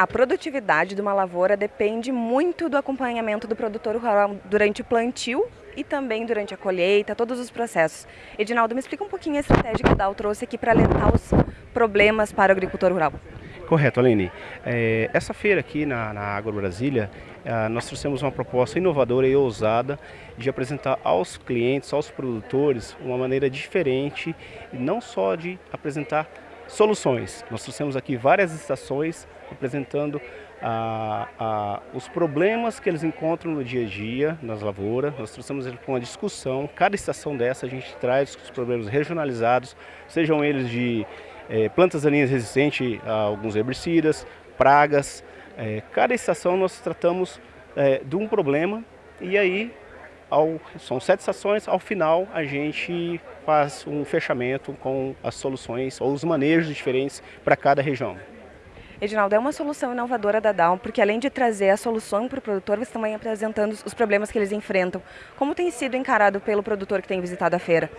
A produtividade de uma lavoura depende muito do acompanhamento do produtor rural durante o plantio e também durante a colheita, todos os processos. Edinaldo, me explica um pouquinho a estratégia que o DAO trouxe aqui para alertar os problemas para o agricultor rural. Correto, Aline. É, essa feira aqui na, na Agro Brasília, é, nós trouxemos uma proposta inovadora e ousada de apresentar aos clientes, aos produtores, uma maneira diferente, não só de apresentar soluções. Nós trouxemos aqui várias estações apresentando a, a, os problemas que eles encontram no dia a dia nas lavouras. Nós trouxemos eles para uma discussão. Cada estação dessa a gente traz os problemas regionalizados, sejam eles de é, plantas daninhas resistentes a alguns herbicidas, pragas. É, cada estação nós tratamos é, de um problema e aí ao, são sete estações, ao final a gente faz um fechamento com as soluções ou os manejos diferentes para cada região. Edinaldo, é uma solução inovadora da Down, porque além de trazer a solução para o produtor, você também apresentando os problemas que eles enfrentam. Como tem sido encarado pelo produtor que tem visitado a feira?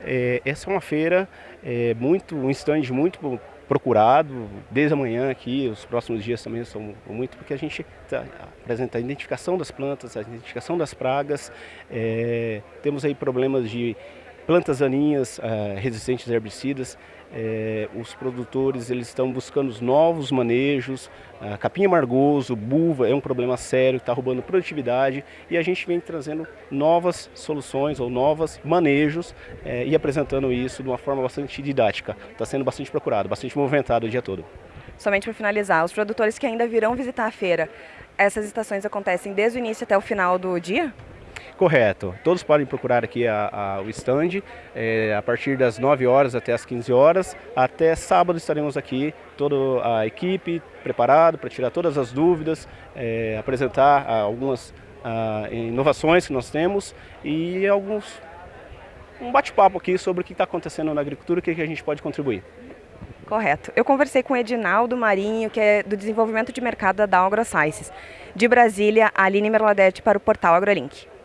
É, essa é uma feira é, muito, um stand muito procurado, desde amanhã aqui, os próximos dias também são muito, porque a gente tá, apresenta a identificação das plantas, a identificação das pragas, é, temos aí problemas de plantas daninhas uh, resistentes a herbicidas, é, os produtores eles estão buscando os novos manejos, capim amargoso, buva é um problema sério, está roubando produtividade e a gente vem trazendo novas soluções ou novos manejos é, e apresentando isso de uma forma bastante didática. Está sendo bastante procurado, bastante movimentado o dia todo. Somente para finalizar, os produtores que ainda virão visitar a feira, essas estações acontecem desde o início até o final do dia? Correto. Todos podem procurar aqui a, a, o stand é, a partir das 9 horas até as 15 horas. Até sábado estaremos aqui, toda a equipe preparada para tirar todas as dúvidas, é, apresentar ah, algumas a, ah, inovações que nós temos e alguns um bate-papo aqui sobre o que está acontecendo na agricultura e o que, que a gente pode contribuir. Correto. Eu conversei com o Edinaldo Marinho, que é do desenvolvimento de mercado da AgroSciences. De Brasília, a Aline Merladete para o portal AgroLink.